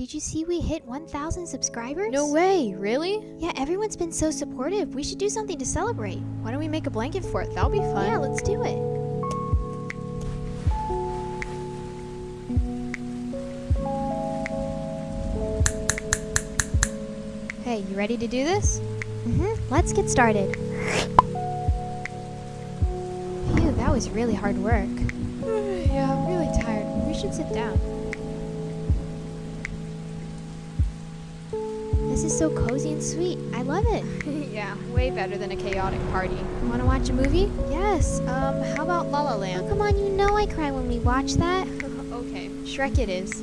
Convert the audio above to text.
did you see we hit 1,000 subscribers? No way, really? Yeah, everyone's been so supportive. We should do something to celebrate. Why don't we make a blanket for it? That'll be fun. Yeah, let's do it. Hey, you ready to do this? Mm-hmm. Let's get started. Phew, that was really hard work. yeah, I'm really tired. We should sit down. This is so cozy and sweet. I love it. yeah, way better than a chaotic party. Want to watch a movie? Yes, um, how about La La Oh, Land? come on, you know I cry when we watch that. okay, Shrek it is.